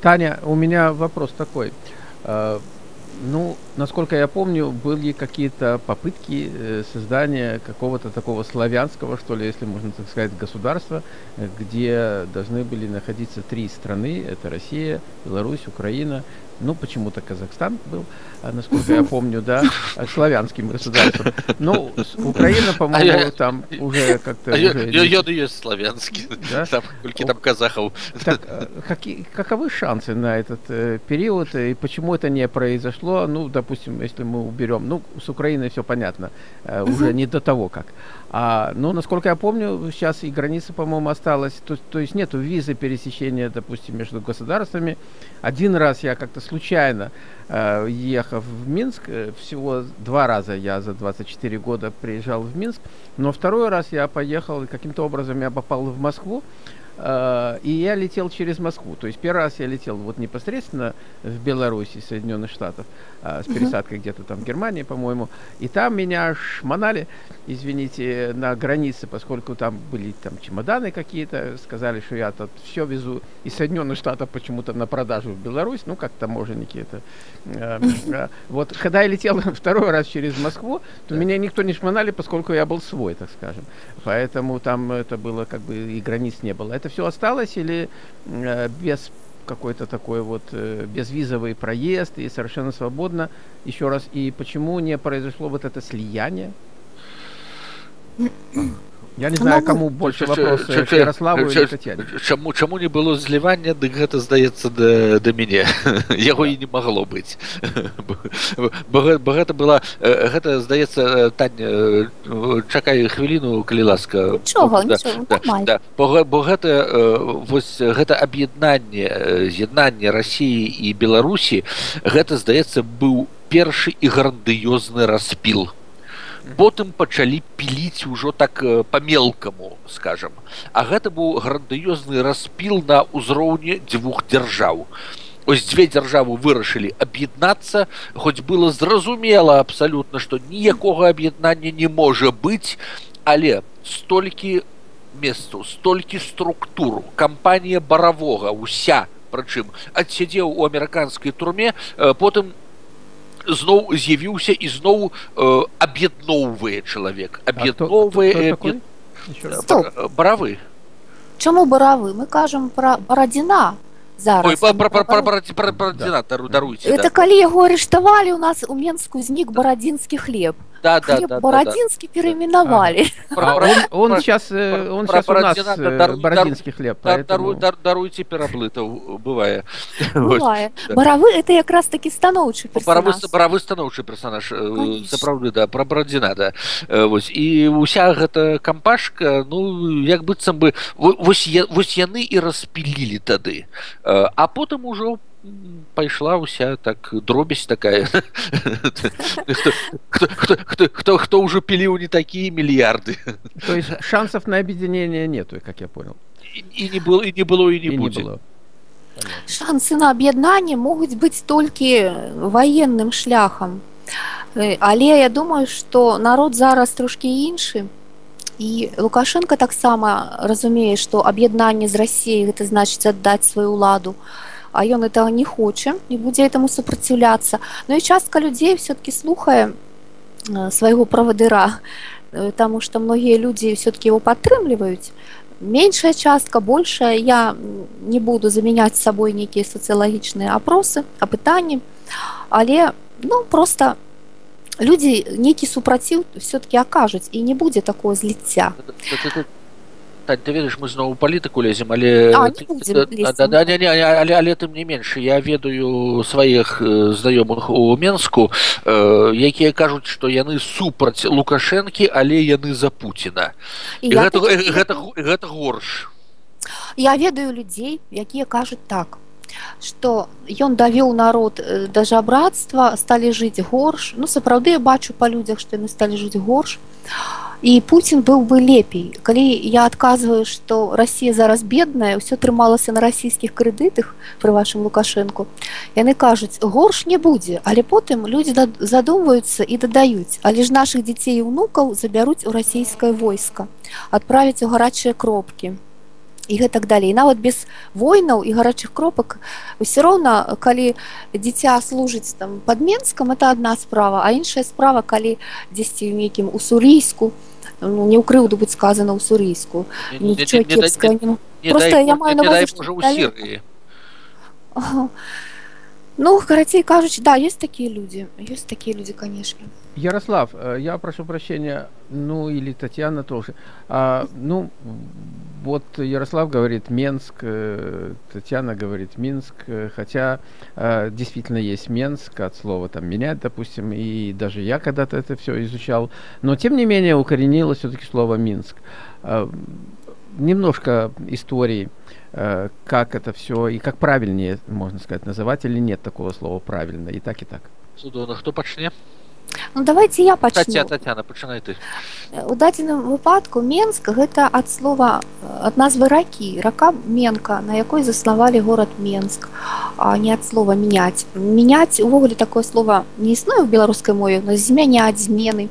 Таня, у меня вопрос такой. Э, ну, насколько я помню, были какие-то попытки э, создания какого-то такого славянского, что ли, если можно так сказать, государства, где должны были находиться три страны. Это Россия, Беларусь, Украина ну, почему-то Казахстан был, а, насколько я помню, да, славянским государством. Ну, Украина, по-моему, а там уже как-то... А я есть славянский, там, сколько там казахов. Какие, каковы шансы на этот э, период, и почему это не произошло? Ну, допустим, если мы уберем, ну, с Украиной все понятно, э, уже не до того как. А, ну, насколько я помню, сейчас и граница, по-моему, осталась, то, то есть нету визы пересечения, допустим, между государствами. Один раз я как-то случайно, э, ехав в Минск, э, всего два раза я за 24 года приезжал в Минск, но второй раз я поехал, каким-то образом я попал в Москву, и я летел через Москву. То есть первый раз я летел вот непосредственно в Беларуси, Соединенных Штатов, э, с пересадкой uh-huh. где-то там в Германии, по-моему. И там меня шмонали, извините, на границе, поскольку там были там чемоданы какие-то, сказали, что я тут все везу из Соединенных Штатов почему-то на продажу в Беларусь, ну, как таможенники это. Э, э, вот, когда я летел второй раз через Москву, то меня никто не шмонали, поскольку я был свой, так скажем. Поэтому там это было как бы и границ не было. Это все осталось или э, без какой-то такой вот э, безвизовый проезд и совершенно свободно. Еще раз, и почему не произошло вот это слияние? Я не знаю, кому больше вопрос Ярославу или Татьяне. Чаму, чаму не было злівання, дык гэта здаецца да, да мяне. Яго і не магло быць. бо, бо гэта была, гэта здаецца, Таня, чакай хвіліну, калі ласка. Нічога, да, нічога, да, да. Бо, бо гэта, вось, гэта аб'яднанне, з'яднанне Расіі і Беларусі, гэта, здаецца, быў першы і грандыёзны распіл потым пачалі піліць ужо так па-мелкаму скажем а гэта быў грандыёзны распіл на ўзроўні дзвюх дзяржаў. Ось дзве дзяржавы вырашылі аб'яднацца хоць было зразумела абсалютна што ніякога аб'яднання не можа быць але столькі месцаў столькі структуру кампанія баравога уся прычым адсядзеў у амерыканскай турме потым зноў з'явіўся і зноў э, аб'ядноўвае чалавек аб'ядноўвае баравы чаму баравы мы кажам пра барадзіна зараз даруйте это калі яго арыштавалі у нас у менску знік барадзінскі хлеб Да, да, да, Бородинский да, переименовали. А, он, он сейчас, он сейчас у нас дар, Бородинский хлеб. Поэтому... Дар, даруйте пераплытов, бывае. Бывае. Баравы это як раз таки становчы персонаж. Баравы становчы персонаж. Сапраўды, да, пра Бородина, да. Вось. І уся гэта кампашка, ну, як быццам бы, вось, вось яны і распілілі тады. А потым ужо пайшла ўся так дробязь такая. Кто кто уже піліў не такие мільярды то есть шансов на объединение нету как я понял. И не было и не было и не, было. Шансы на аб'яднанне могуць быць толькі военным шляхам але я думаю что народ зараз трошки іншы і лукашенко таксама разумее что аб'яднанне з россией гэта значыць аддаць сваю ладу а а ён этого не хоча не будзе этому супраціўляцца но і частка людзей все-таки слухае э, свайго правадыра э, тому что многія людзі все-таки его падтрымліваюць. Меншая частка большая я не буду замяняць сабой нейкія сацыялагічныя опросы апытанні але ну просто людзі нейкі супраціў все-таки акажуць і не будзе такое зліцця Тань, ты ведаеш мы зноў палітыку лезем але а, да, да, не, не, але, але тым не менш я ведаю сваіх знаёмых у менску э, якія кажуць што яны супраць лукашэнкі але яны за Пуціна гэта, гэта, гэта горш. Я ведаю людзей якія кажуць так что ён давёў народ да жабрацтва сталі жыць горш. Ну сапраўды я бачу па людзях што яны сталі жыць горш. а і Путін быў бы лепей. Калі я адказваю што Росія зараз бедная ўсё трымалася на расійскіх крэдытах пры вашым лукашэнку яны кажуць горш не будзе але потым людзі задумваюцца і дадаюць але ж наших дзяцей і унукаў забяруць у расійскае войска адправіць у гарачыя кропкі і гэтак далей. Нават без войнаў і гарачых кропак ўсё роўна калі дзіця служыць там под менскам это одна справа а іншая справа калі дзесьці ў нейкім усурійску ну, не ў крыўду будь сказано ў сурійску просто я маю на ну карацей кажуць да есть такія людзі есть такія людзі канешне Ярослав, э, я прошу прощения, ну или Татьяна тоже. А, ну, вот Ярослав говорит Менск, э, Татьяна говорит Минск, э, хотя действительно есть Менск от слова там менять, допустим, и даже я когда-то это все изучал, но тем не менее укоренилось все-таки слово Минск. Немножко истории, как это все и как правильнее, можно сказать, называть или нет такого слова правильно, и так, и так. Судона, кто почне? Ну давайте я пачну. Татьяна, Татьяна, пачынай ты. У дадзеным выпадку Менск гэта ад слова ад назвы ракі, рака Менка, на якой заснавалі горад Менск, а не ад слова мяняць. Мяняць увогуле такое слово не існуе ў беларускай мове, но змяняць змены.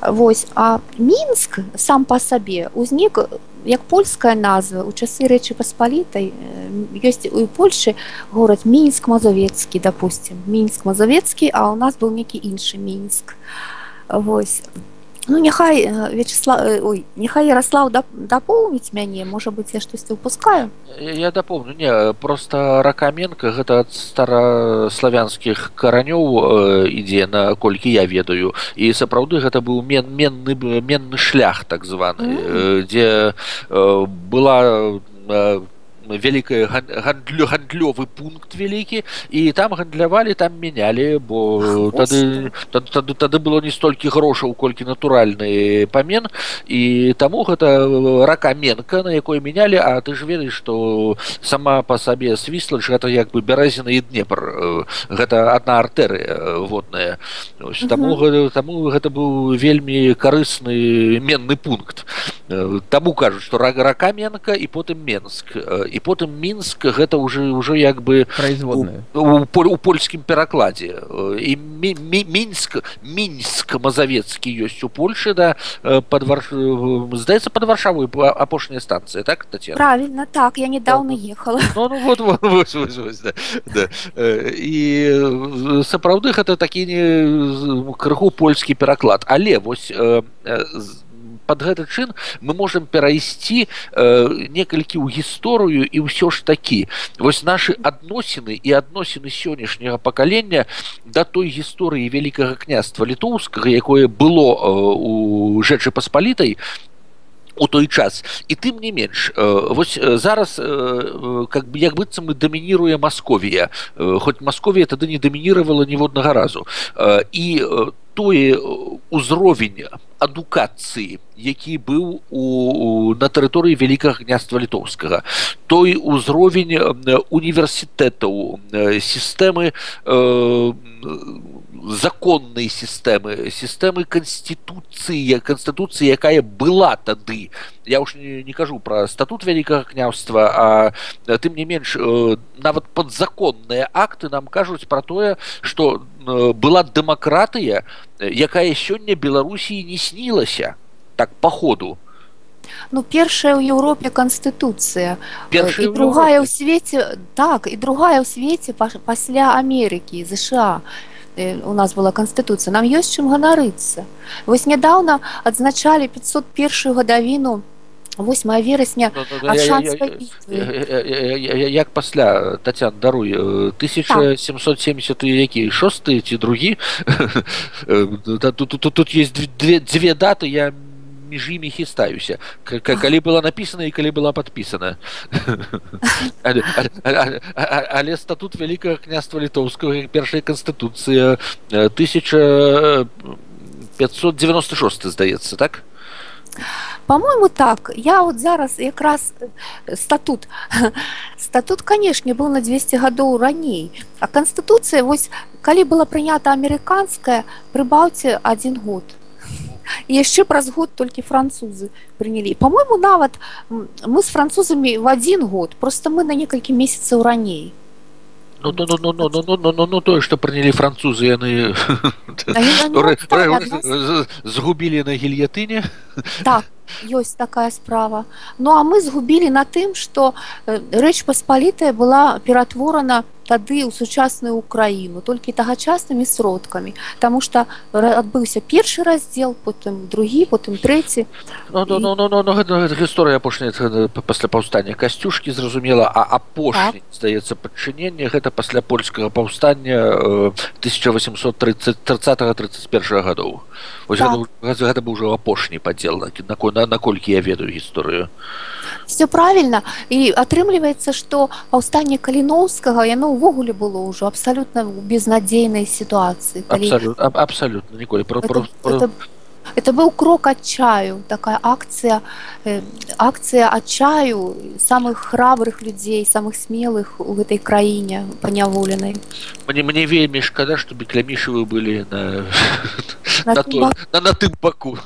Вось, а Мінск сам па сабе узнік як польская назва у часы рэчы паспалітай ёсць у Польшы горад мінск мазавецкі допустим. Мінск мазавецкі а у нас быў некі іншы мінск восьось ну няхай э, вячесла э, ой няхай ярослав дапоўніць мяне можа быть я штосьці упускаю. Я дапомню не просто ракаменка гэта ад стараславянскіх каранёў э, ідзе на колькі я ведаю. І сапраўды гэта быў мен менны менны шлях так званы mm -hmm. дзе была вялікая гандлю гандлёвы пункт вялікі і там гандлявалі там мянялі бо тады тады тады было не столькі грошаў колькі натуральны памен і таму гэта рака менка на якой мянялі а ты ж ведаеш што сама па сабе свіслач гэта як бы бярэзіна і днепр гэта адна артэрыя водная. Таму таму гэта быў вельмі карысны менны пункт. Таму кажуць што рага рака менка і потым менск. І і потым мінск гэта уже ўжо як бы производная у, у, у польскім перакладзе і мі, мі, мінск мінск мазавецкі ёсць у польльше да под вар... здаецца под варшаву апошняя станцыя так Татьяна? правильно так я недавно ехала. Ну, ну, вот, вот, вот, вот, вот, да, да. і сапраўды гэта такі не крыху польскі пераклад але вось з под гэты чын мы можем перайсці э, некалькі ў гісторыю і ўсё ж такі вось наши адносіны і адносіны сённяшняга пакалення да той гісторыі вялікага княства літоўскага якое было э, у жэчы паспалітай у той час і тым не менш э, вось э, зараз э, как бы як быццам мы дамініруе Масковія хоць Масковія тады не дамінировала ніводнага разу. І тое узровень адукацыі які быў у на тэрыторыі вялікага гняства літоўскага. Той узровень універсітэтаў сістэмы законнай сістэмы сістэмы канстытуцыі канстытуцыі якая была тады я уж не, не кажу про статут вялікага княўства а тым не менш нават подзаконныя акты нам кажуць про тое что была дэмакратыя якая сёння беларусі не снілася так по ходу. Ну першая ў Еўропе канстытуцыя і другая ў свеце так і другая ў свеце пасля Амерыкі ЗША у нас была канстытуцыя нам ёсць чым ганарыцца вось нядаўна адзначалі 501 гадавіну 8 верасня як пасля татян даруй 1770 які шосты ці другі? Тут есть две даты я не між імі хістаюся калі была напісана і калі была подпісана але, але, але статут вялікага княства літоўскага першая канстытуцыя 1596 здаецца так? По-моему так. Я вот зараз якраз статут. Статут канешне быў на 200 гадоў раней. А канстытуцыя вось калі была прынята амерыканская прыбаўце один год яшчэ праз год толькі французы прынялі по-мойму нават мы з французамі в один год просто мы на некалькі месяцаў раней ну, ну, ну, ну, ну, ну, ну, ну, ну тое што прынялі французы яны згубілі на гільятыне Так, ёсць такая справа. Ну а мы згубілі на тым, што э, рэч паспалітая была ператворана тады ў сучасную ўкраіну толькі тагачаснымі сродкамі. Таму што адбыўся першы раздзел потым другі потым трэці. Ну, ну, ну, ну, ну, ну, гэта, гэта гісторыя апошняя пасля паўстання. Касцюшкі зразумела а апошні так. здаецца падчыненне гэта пасля польскага паўстання 1830 30 31 гадоў. Так. гэта, гэта быў ужо апошні падзел наколькі я ведаю гісторыю. Все правильно і атрымліваецца што паўстанне каліноўскага яно ўвогуле было ўжо абсалютна безнадзейнай сітуацыі абсалютна абсалютна ніколі про, про, про... Это, это быў крок адчаю такая акцыя э, акцыя адчаю самых храбрых людзей самых смелых у гэтай краіне паняволенай мне мне вельмі шкада што беклямішывы былі на на, на, то, на, на тым баку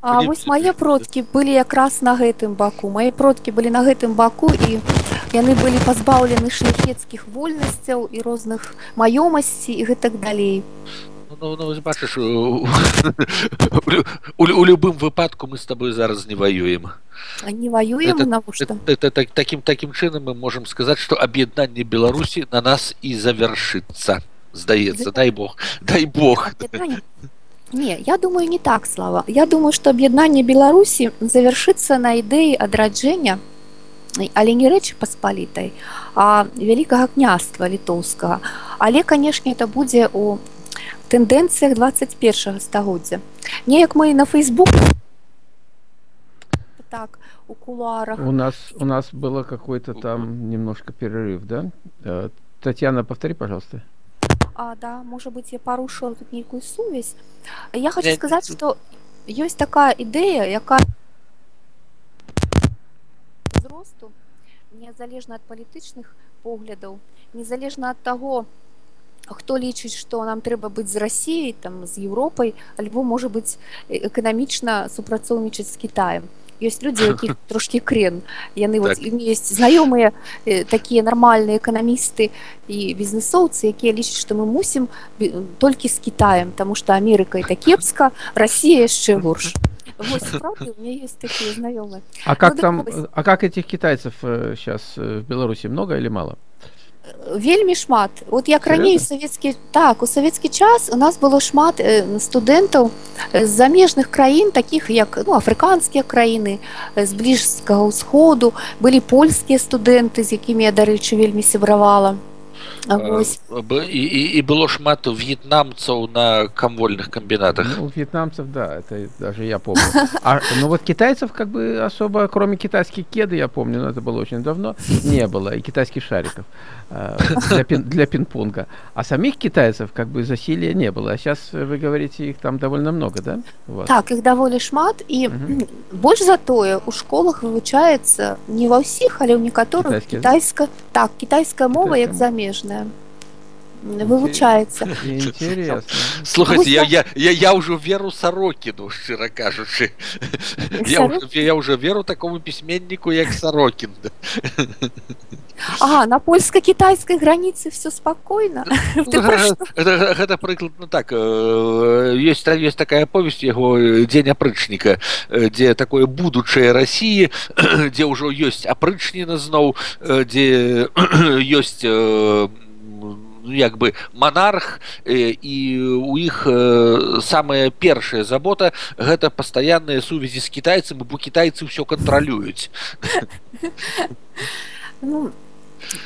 А вось мае продкі былі якраз на гэтым баку мае продкі былі на гэтым баку і яны былі пазбаўлены шляхецкіх вольнасцяў і розных маёмасці і гэтак далей ну, ну, бачыш у, у, у любым выпадку мы с тобой зараз не воюем не воюем это, это, это, это таким таким чынам мы можем сказать что об'яднанне беларусі на нас і завершится здаецца дай бог дай бог. Не я думаю не так слава. Я думаю что аб'яднанне беларусі завершыцца на ідэі адраджэння але не рэчы паспалітай а вялікага княства літоўскага але канешне это будзе у тэндэнцыях 21 стагоддзя. Неяк мы на фейсбук так у кулуарах. У нас у нас было какой-то там немножко перерыв да? Э, татьяна повтори пожалуйста. А, да может быть я порушила тут некую сувязь я хочу сказать что есть такая ідэя якая росту незалежна ад палітычных поглядаў незалежна ад таго хто лічыць што нам трэба быць з рассіяй там з Еўропай альбо можа быць эканамічна супрацоўнічаць з Китаем ёсць людзі якіх трошки крен яны так. есть знаёмыя такія нармальныя эканамісты і бізнесоўцы якія лічаць што мы мусім толькі з Китаем тому что Амерыка это кепска Россия яшчэ горш А как ну, там а как этих китайцев сейчас в Беларуси много или мало? Вельмі шмат. Вот як раней савецкі так у савецкі час у нас было шмат студэнтаў з замежных краін таких як ну афрыканскія краіны з бліжскага ўсходу былі польскія студэнты з якімі я дарэчы вельмі сябравала і, і, і было шмат в'етнамцаў на камвольных комбинатах ну, вьетнамцев да это даже я помню а, ну вот китайцев как бы особо кроме китайских кеды я помню но это было очень давно не было и китайских шариков э, для, пин, для пинг-понга а самих китайцев как бы засилия не было а сейчас вы говорите их там довольно много да так их даволі шмат і угу. больш затое у школах вывучаецца не ва ўсіх але ў некаторых китайска так китайская мова як Замежная вывучаецца слухайте я, я, я, я ўжо веру сарокіну шчыра кажучы я, я уже веру такому пісьменніку як сарокін А на польска-кітайскай граніцы все спакойна гэта прыкладно так есть есть такая повесть яго дзень апрычніка дзе такое будучае рассіі дзе ўжо ёсць апрычніна зноў дзе ёсць Ну, як бы монарх і у іх самая першая забота гэта пастаянныя сувязі з кітайцам бо кітайцы ўсё кантралююць ну,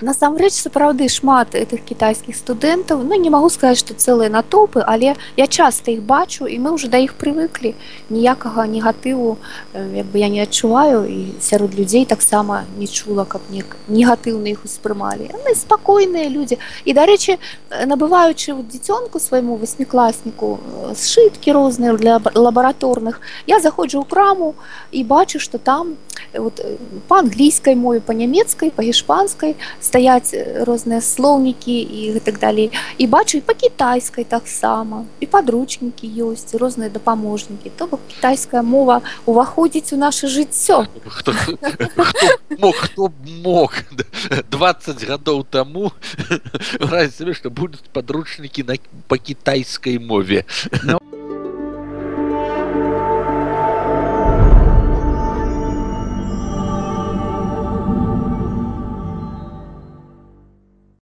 насамрэч сапраўды шмат этих кітайскіх студэнтаў ну не магу сказаць што цэлыя натоўпы але я часта іх бачу і мы уже да іх прывыклі. Ніякага негатыву як бы я не адчуваю і сярод людзей таксама не чула каб не негатыўна іх успрымалі. Спакойныя людзі. І дарэчы набываючы дзіцёнку свайму васьмікласніку сшыткі розныя для лабараторных я заходжу ў краму і бачу што там вот, па англійскай мове па нямецкай па гішпанскай стаяць розныя слоўнікі і так далей. І бачу і па кітайскай таксама і падручнікі ёсць розныя дапаможнікі. То бок кітайская мова уваходзіць у наше жыццё. Мог хто мог. 20 гадоў таму сабе што будуць падручнікі на па кітайскай мове. Ну,